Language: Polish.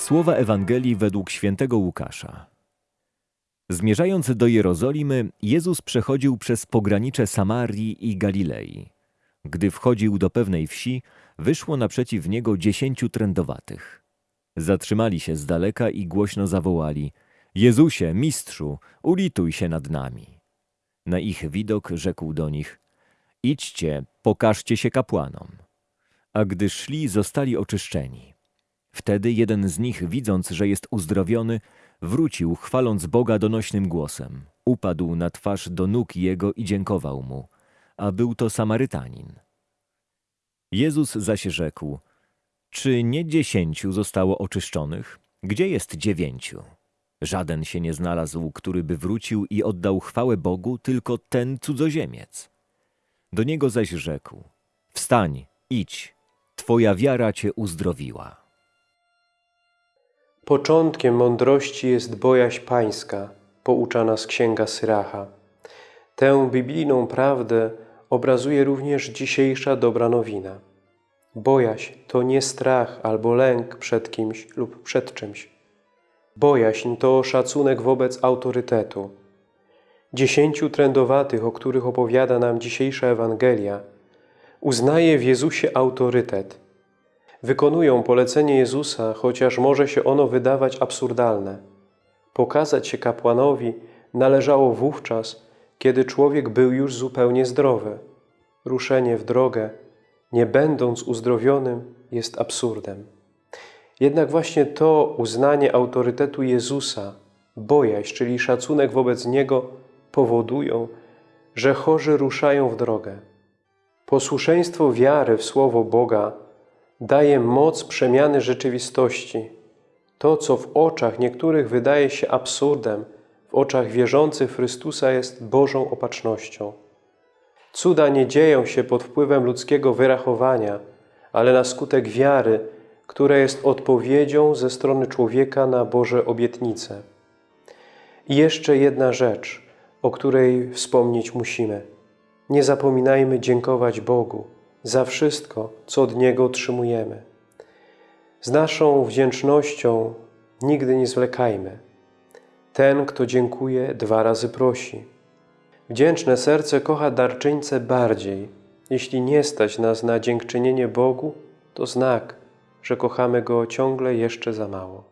Słowa Ewangelii według świętego Łukasza. Zmierzając do Jerozolimy, Jezus przechodził przez pogranicze Samarii i Galilei. Gdy wchodził do pewnej wsi, wyszło naprzeciw niego dziesięciu trędowatych. Zatrzymali się z daleka i głośno zawołali: Jezusie, mistrzu, ulituj się nad nami. Na ich widok rzekł do nich: Idźcie, pokażcie się kapłanom. A gdy szli, zostali oczyszczeni. Wtedy jeden z nich, widząc, że jest uzdrowiony, wrócił, chwaląc Boga donośnym głosem. Upadł na twarz do nóg jego i dziękował mu, a był to Samarytanin. Jezus zaś rzekł, czy nie dziesięciu zostało oczyszczonych? Gdzie jest dziewięciu? Żaden się nie znalazł, który by wrócił i oddał chwałę Bogu, tylko ten cudzoziemiec. Do niego zaś rzekł, wstań, idź, twoja wiara cię uzdrowiła. Początkiem mądrości jest bojaźń pańska, poucza nas księga Syracha. Tę biblijną prawdę obrazuje również dzisiejsza dobra nowina. Bojaźń to nie strach albo lęk przed kimś lub przed czymś. Bojaźń to szacunek wobec autorytetu. Dziesięciu trędowatych, o których opowiada nam dzisiejsza Ewangelia, uznaje w Jezusie autorytet – wykonują polecenie Jezusa, chociaż może się ono wydawać absurdalne. Pokazać się kapłanowi należało wówczas, kiedy człowiek był już zupełnie zdrowy. Ruszenie w drogę, nie będąc uzdrowionym, jest absurdem. Jednak właśnie to uznanie autorytetu Jezusa, bojaźń, czyli szacunek wobec Niego, powodują, że chorzy ruszają w drogę. Posłuszeństwo wiary w Słowo Boga daje moc przemiany rzeczywistości. To, co w oczach niektórych wydaje się absurdem, w oczach wierzących Chrystusa jest Bożą opatrznością. Cuda nie dzieją się pod wpływem ludzkiego wyrachowania, ale na skutek wiary, która jest odpowiedzią ze strony człowieka na Boże obietnice. I jeszcze jedna rzecz, o której wspomnieć musimy. Nie zapominajmy dziękować Bogu za wszystko, co od Niego otrzymujemy. Z naszą wdzięcznością nigdy nie zwlekajmy. Ten, kto dziękuje, dwa razy prosi. Wdzięczne serce kocha darczyńcę bardziej. Jeśli nie stać nas na dziękczynienie Bogu, to znak, że kochamy Go ciągle jeszcze za mało.